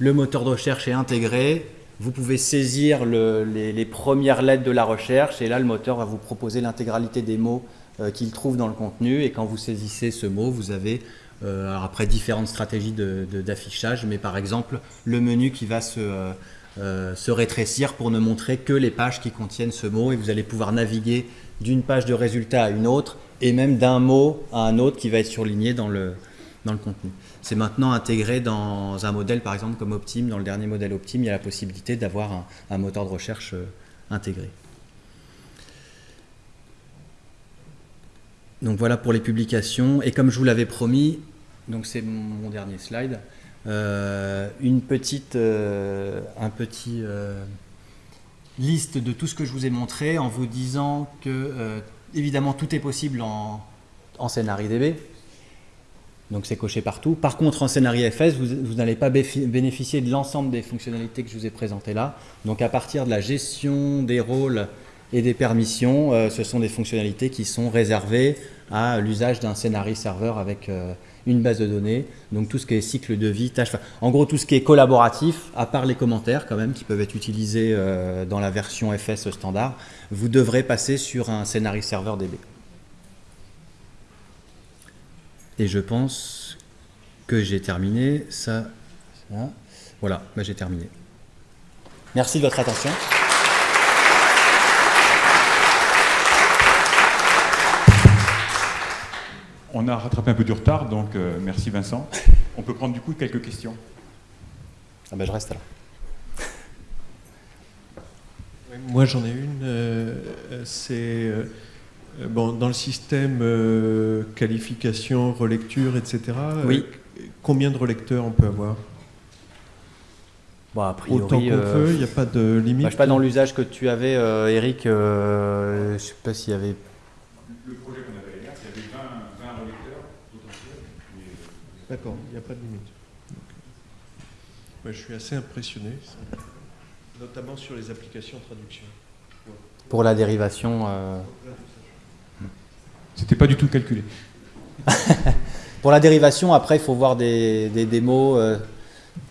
Le moteur de recherche est intégré. Vous pouvez saisir les, premières lettres de la recherche et là, le moteur va vous proposer l'intégralité des mots euh, qu'il trouve dans le contenu. Et quand vous saisissez ce mot, vous avez euh, après différentes stratégies d'affichage, mais par exemple le menu qui va se euh, se rétrécir pour ne montrer que les pages qui contiennent ce mot et vous allez pouvoir naviguer d'une page de résultat à une autre et même d'un mot à un autre qui va être surligné dans le, dans le contenu. C'est maintenant intégré dans un modèle par exemple comme Optim, dans le dernier modèle Optim, il y a la possibilité d'avoir un, moteur de recherche euh, intégré. Donc voilà pour les publications et comme je vous l'avais promis, donc c'est mon dernier slide, une petite, euh, un petit euh, liste de tout ce que je vous ai montré en vous disant que évidemment tout est possible en, en DB. Donc c'est coché partout. Par contre, en scénario FS, vous, vous n'allez pas bénéficier de l'ensemble des fonctionnalités que je vous ai présentées là. Donc à partir de la gestion des rôles Et des permissions, euh, ce sont des fonctionnalités qui sont réservées à l'usage d'un scénario serveur avec euh, une base de données. Donc tout ce qui est cycle de vie, tâches, en gros tout ce qui est collaboratif, à part les commentaires quand même qui peuvent être utilisés euh, dans la version FS standard, vous devrez passer sur un scénario serveur DB. Et je pense que j'ai terminé. Ça. Voilà, bah, j'ai terminé. Merci de votre attention. On a rattrapé un peu du retard, donc euh, merci Vincent. On peut prendre du coup quelques questions. Ah bah, je reste là. Moi j'en ai une. euh, c'est euh, bon, dans le système euh, qualification, relecture, etc. Oui. euh, combien de relecteurs on peut avoir? Bon, a priori, Autant qu'on euh, veut, il n'y a pas de limite. bah, je sais pas dans l'usage que tu avais, euh, Eric. euh, je sais pas s'il y avait. Le projet qu'on avait là, il y avait 20, relecteurs potentiels. D'accord, il n'y a pas de limite. Je suis assez impressionné, ça. notamment sur les applications traduction. Pour la dérivation. euh, C'était pas du tout calculé. Pour la dérivation, après, il faut voir des, des démos. euh,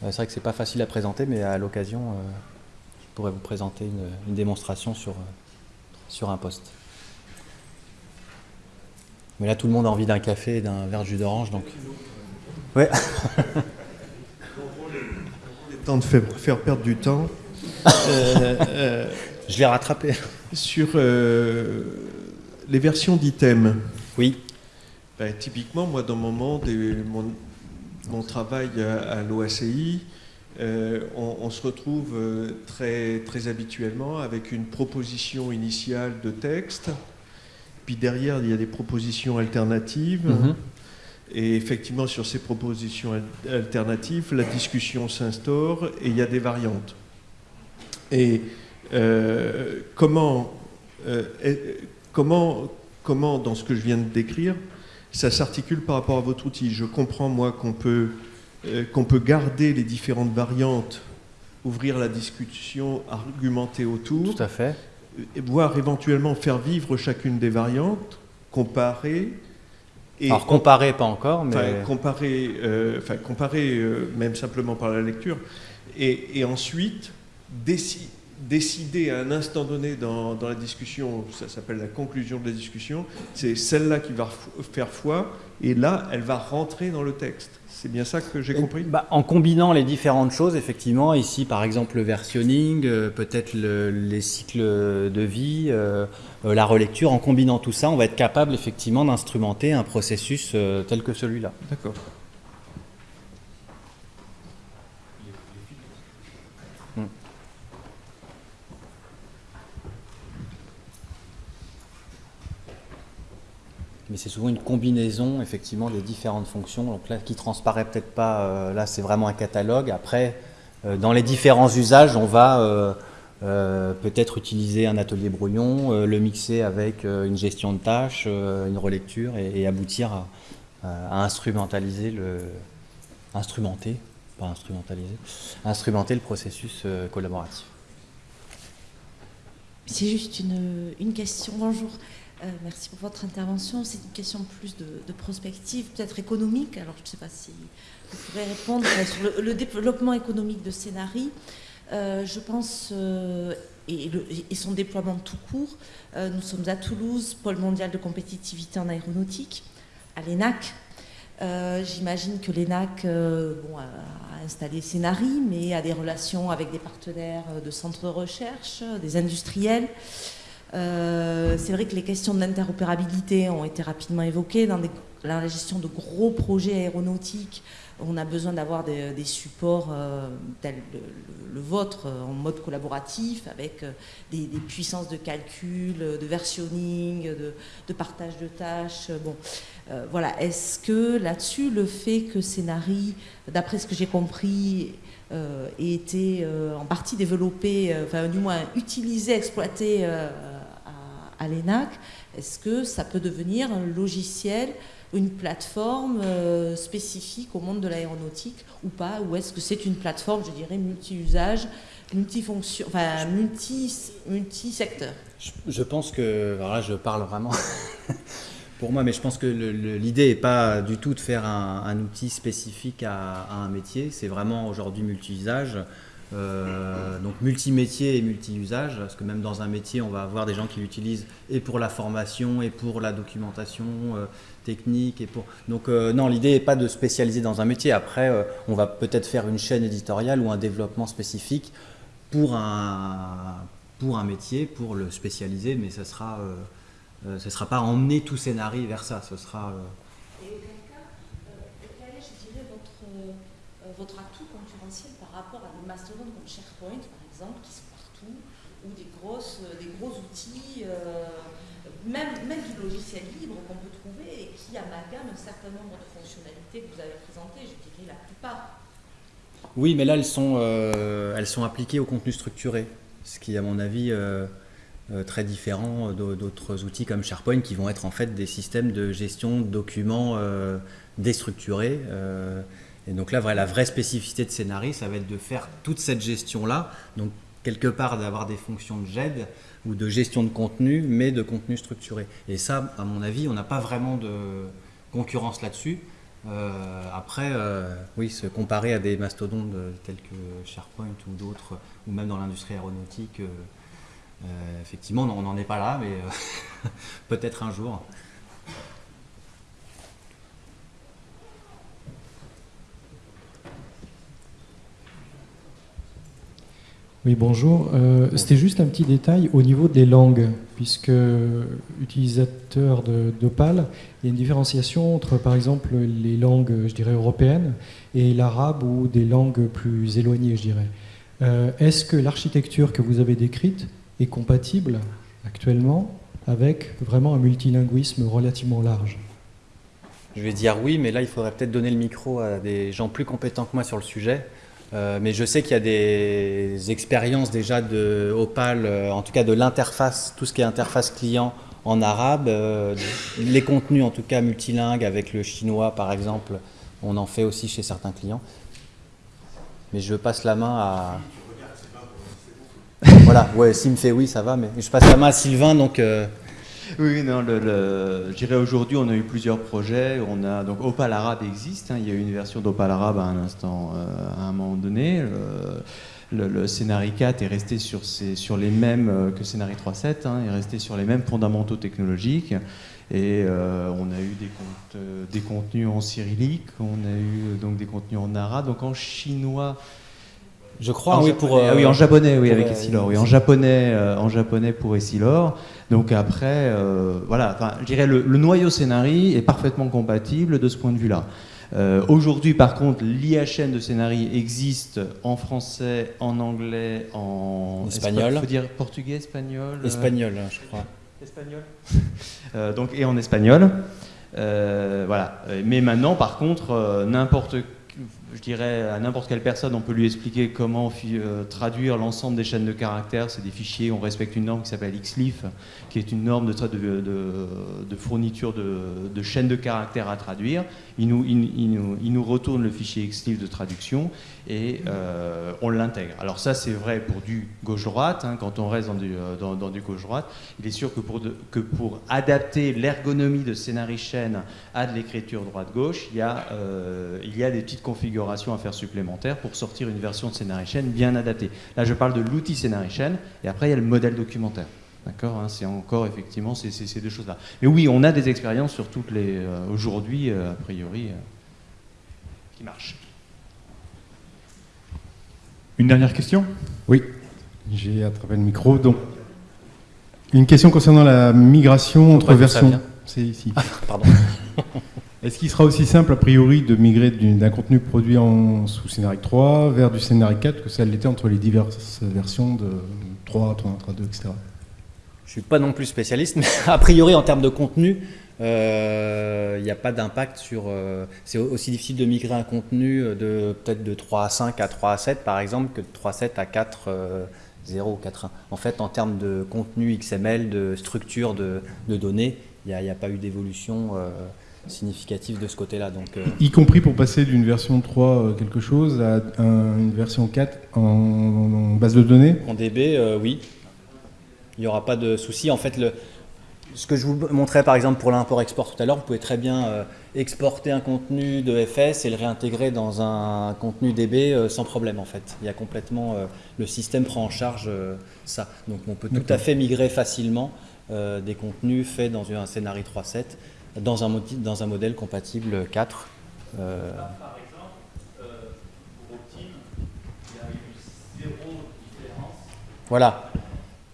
euh, c'est vrai que c'est pas facile à présenter, mais à l'occasion, euh, je pourrais vous présenter une, une démonstration sur, sur un poste. Mais là, tout le monde a envie d'un café et d'un verre de jus d'orange, donc. Ouais. Le temps de faire, faire perdre du temps. Euh, euh, Je l'ai rattrapé. sur euh, les versions d'items. Oui. Ben, typiquement, moi, dans mon monde et mon, mon travail à, à l'OACI, euh, on, on se retrouve euh, très, très habituellement avec une proposition initiale de texte, puis derrière, il y a des propositions alternatives. Mhm. Et effectivement, sur ces propositions al- alternatives, la discussion s'instaure et il y a des variantes. Et euh, comment, euh, comment, comment, dans ce que je viens de décrire, ça s'articule par rapport à votre outil? Je comprends, moi, qu'on peut, euh, qu'on peut garder les différentes variantes, ouvrir la discussion, argumenter autour, Tout à fait. et voire éventuellement faire vivre chacune des variantes, comparer. Et Alors, comparer, pas encore, mais. Comparer, euh, enfin, comparer euh, même simplement par la lecture, et, et ensuite déci- décider à un instant donné dans, dans la discussion, ça s'appelle la conclusion de la discussion, c'est celle-là qui va faire foi, et là, elle va rentrer dans le texte. C'est bien ça que j'ai compris Bah, en combinant les différentes choses, effectivement, ici par exemple le versionning, euh, peut-être le- les cycles de vie, euh, euh, la relecture, en combinant tout ça, on va être capable effectivement d'instrumenter un processus euh, tel que celui-là. D'accord. Mais c'est souvent une combinaison effectivement des différentes fonctions. Donc là, qui transparaît peut-être pas, euh, là c'est vraiment un catalogue. Après, euh, dans les différents usages, on va euh, peut-être utiliser un atelier brouillon, le mixer avec une gestion de tâches, une relecture et, aboutir à, à instrumentaliser le. instrumenter, pas instrumentaliser, instrumenter le processus collaboratif. C'est juste une, une question. Bonjour. Euh, merci pour votre intervention. C'est une question plus de, prospective, peut-être économique. Alors, je ne sais pas si vous pourrez répondre euh, sur le, développement économique de Scénari. Euh, je pense, et, son déploiement tout court, nous sommes à Toulouse, pôle mondial de compétitivité en aéronautique, à l'ENAC. J'imagine que l'ENAC a, installé Scénari, mais a des relations avec des partenaires de centres de recherche, des industriels. Euh, c'est vrai que les questions de l'interopérabilité ont été rapidement évoquées dans, la gestion de gros projets aéronautiques. On a besoin d'avoir des, supports euh, tels le, le- vôtre euh, en mode collaboratif avec des, puissances de calcul, de versionning, de, partage de tâches. Bon, voilà. Est-ce que là-dessus, le fait que Scénari, d'après ce que j'ai compris, ait été en partie développé, enfin du moins utilisé, exploité à, à l'ENAC, est-ce que ça peut devenir un logiciel, une plateforme euh, spécifique au monde de l'aéronautique ou pas Ou est-ce que c'est une plateforme, je dirais, multi-usage multifonction, enfin multi, multi-secteur? Je, pense que, alors je parle vraiment pour moi, mais je pense que l'idée n'est pas du tout de faire un, outil spécifique à, un métier, c'est vraiment aujourd'hui multi-usage. Euh, donc multi-métier et multi-usage, parce que même dans un métier, on va avoir des gens qui l'utilisent et pour la formation et pour la documentation euh, technique. Et pour... Donc euh, non, l'idée n'est pas de spécialiser dans un métier. Après, on va peut-être faire une chaîne éditoriale ou un développement spécifique pour un, métier, pour le spécialiser, mais sera, ce ne sera pas emmener tout scénario vers ça. Ce sera, Et auquel cas, quel est, je dirais, votre, votre atout concurrentiel par rapport à des mastodontes comme SharePoint, par exemple, qui sont partout, ou des, grosses, des gros outils, euh, même, même du logiciel libre qu'on peut trouver et qui amalgame un certain nombre de fonctionnalités que vous avez présentées, je dirais la plupart. Oui, mais là, elles sont, euh, elles sont appliquées au contenu structuré, ce qui, à mon avis, euh, très différent d'autres outils comme SharePoint qui vont être en fait des systèmes de gestion de documents déstructurés. Et donc là, la vraie spécificité de Scénarii, ça va être de faire toute cette gestion-là, donc quelque part d'avoir des fonctions de GED ou de gestion de contenu, mais de contenu structuré. Et ça, à mon avis, on n'a pas vraiment de concurrence là-dessus. Euh, après, euh, oui, se comparer à des mastodontes tels que SharePoint ou d'autres, ou même dans l'industrie aéronautique, euh, effectivement, on n'en est pas là, mais peut-être un jour. Oui, bonjour. Euh, c'était juste un petit détail au niveau des langues, puisque utilisateur d'Opal, il y a une différenciation entre, par exemple, les langues, je dirais, européennes et l'arabe ou des langues plus éloignées, je dirais. Euh, est-ce que l'architecture que vous avez décrite est compatible actuellement avec vraiment un multilinguisme relativement large? Je vais dire oui, mais là, il faudrait peut-être donner le micro à des gens plus compétents que moi sur le sujet. Euh, mais je sais qu'il y a des expériences déjà de Opal, euh, en tout cas de l'interface, tout ce qui est interface client en arabe, euh, les contenus en tout cas multilingues avec le chinois par exemple, on en fait aussi chez certains clients. Mais je passe la main à... voilà, ouais, s'il me fait oui, ça va, mais je passe la main à Sylvain, donc... Oui, non, je dirais aujourd'hui, on a eu plusieurs projets. On a, donc Opal Arabe existe, hein. il y a eu une version d'Opal Arabe à un instant, euh, à un moment donné. Le, le, Scénarii 4 est resté sur, les mêmes euh, que Scénarii 3.7, hein, est resté sur les mêmes fondamentaux technologiques. Et euh, on a eu des, des, contenus en cyrillique, on a eu donc des contenus en arabe, donc en chinois. Je crois, oui, pour. ah oui, en japonais, oui, avec Essilor. Oui, en japonais, en japonais pour Essilor. Donc après, euh, voilà, je dirais le, le noyau scénarii est parfaitement compatible de ce point de vue-là. Euh, aujourd'hui, par contre, l'IHN de scénarii existe en français, en anglais, en espagnol. Il faut dire portugais, espagnol. Euh, espagnol, hein, je crois. Espagnol. donc et en espagnol. voilà. Mais maintenant, par contre, n'importe je dirais à n'importe quelle personne, on peut lui expliquer comment euh, traduire l'ensemble des chaînes de caractères. C'est des fichiers, on respecte une norme qui s'appelle XLIF, qui est une norme de, fourniture de, chaînes de caractères à traduire. Il nous, retourne le fichier XLIF de traduction et euh, on l'intègre. Alors ça, c'est vrai pour du gauche-droite. Hein, quand on reste dans du, euh, dans, du gauche-droite, il est sûr que pour, adapter l'ergonomie de scénarii chaîne à de l'écriture droite-gauche, il, y a, il y a des petites configurations à faire supplémentaires pour sortir une version de scénario chaîne bien adaptée. Là, je parle de l'outil scénario chaîne, et après, il y a le modèle documentaire. D'accord hein, C'est encore effectivement ces, ces, deux choses-là. Mais oui, on a des expériences sur toutes les. Euh, aujourd'hui, euh, a priori, euh, qui marchent. Une dernière question? Oui, j'ai attrapé le micro. Donc, une question concernant la migration entre versions. C'est ici. Ah, pardon. Est-ce qu'il sera aussi simple, a priori, de migrer d'un contenu produit en, sous Scénarii 3 vers du Scénarii 4 que ça l'était entre les diverses versions de 3, 3, 3, 2, etc. Je ne suis pas non plus spécialiste, mais a priori, en termes de contenu, il euh, n'y a pas d'impact sur... Euh, c'est aussi difficile de migrer un contenu de peut-être de 3 à 5 à 3 à 7, par exemple, que de 3 à 7 à 4 0 ou 4 1. En fait, en termes de contenu XML, de structure de, données, il n'y a, pas eu d'évolution. Euh, significatif de ce côté-là. Donc, euh, Y compris pour passer d'une version 3 euh, quelque chose à un- une version 4 en, en base de données? En DB, euh, oui. Il n'y aura pas de souci. En fait, le, ce que je vous montrais par exemple pour l'import-export tout à l'heure, vous pouvez très bien euh, exporter un contenu de FS et le réintégrer dans un contenu DB euh, sans problème en fait. Il y a complètement, euh, le système prend en charge euh, ça. Donc on peut tout à fait migrer facilement euh, des contenus faits dans un scénario 3.7 dans un, dans un modèle compatible 4. euh, Voilà,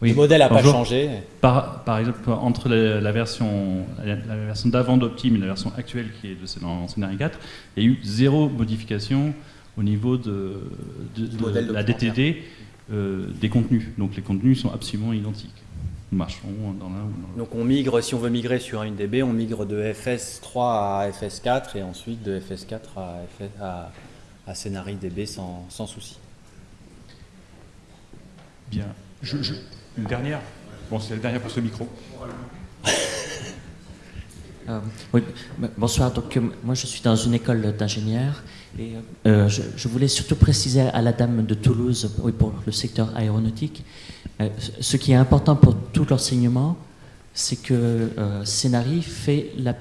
Oui. le modèle n'a pas changé. Par, par exemple, entre la, la version, la, la version d'avant d'Optime et la version actuelle qui est de, dans Scénario 4, il y a eu zéro modification au niveau de, de- Du de modèle la. DTD euh, des contenus. Donc les contenus sont absolument identiques. Nous marchons dans l'un ou dans l'autre. Donc on migre, si on veut migrer sur une DB, on migre de FS3 à FS4 et ensuite de FS4 à, FS, à, à Scénarii DB sans, sans souci. Bien. Je- je- une dernière Bon, c'est la dernière pour ce micro. Euh, oui, bonsoir. Donc, euh, moi, je suis dans une école d'ingénieurs et euh, je, voulais surtout préciser à la dame de Toulouse, oui, pour le secteur aéronautique, ce- qui est important pour tout l'enseignement, c'est que Scénari fait la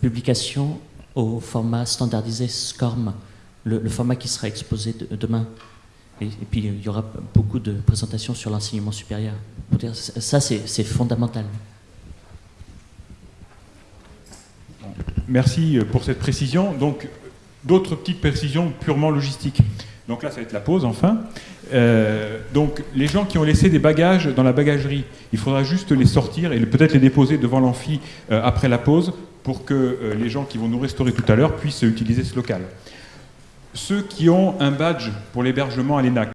publication au format standardisé SCORM, le, format qui sera exposé de- demain. Et, puis, il y aura beaucoup de présentations sur l'enseignement supérieur. Ça, c'est fondamental. Merci euh, pour cette précision. Donc, d'autres petites précisions purement logistiques. Donc là, ça va être la pause, enfin. Euh, donc, les gens qui ont laissé des bagages dans la bagagerie, il faudra juste les sortir et peut-être les déposer devant l'amphi euh, après la pause pour que les gens qui vont nous restaurer tout à l'heure puissent utiliser ce local. Ceux qui ont un badge pour l'hébergement à l'ENAC,